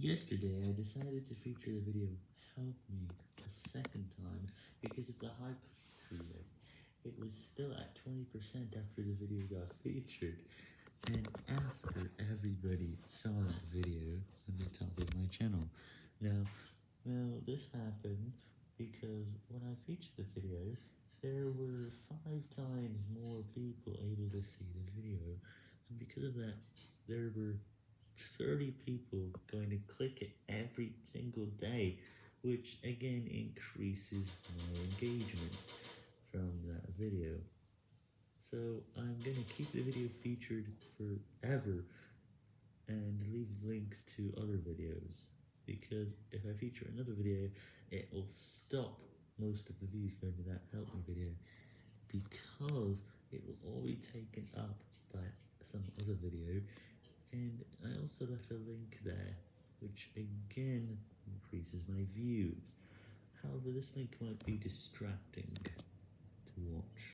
Yesterday, I decided to feature the video Help Me a second time because of the hype through it. It was still at 20% after the video got featured, and after everybody saw that video on the top of my channel. Now, well, this happened because when I featured the video, there were five times more people able to see the video, and because of that, there were 30 people going to click it every single day, which again increases my engagement from that video. So I'm going to keep the video featured forever and leave links to other videos, because if I feature another video, it will stop most of the views going to that help me video, because it will all be taken up by some other video, and I also left a link there, which again increases my views. However, this link might be distracting.